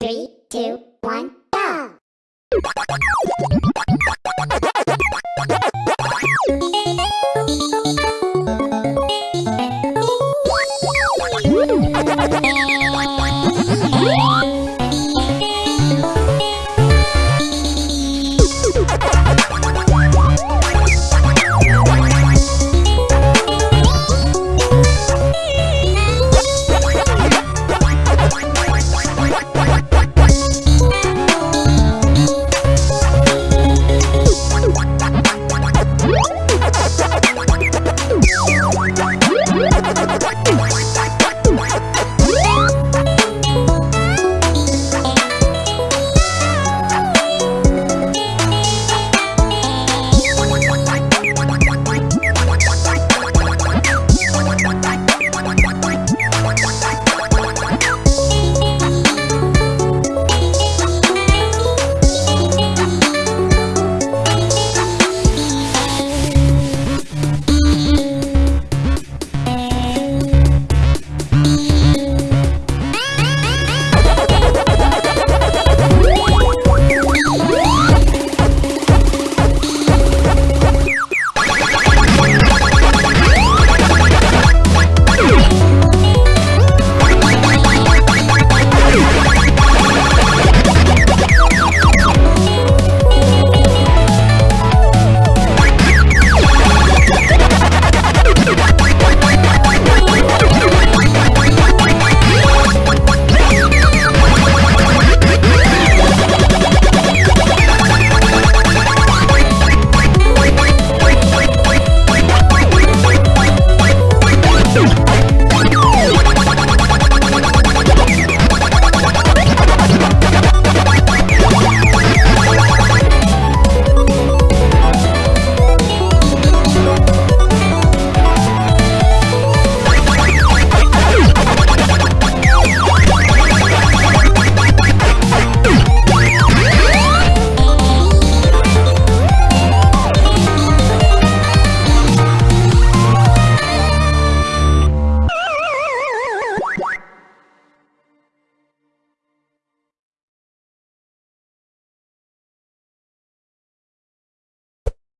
Three, two, one, go!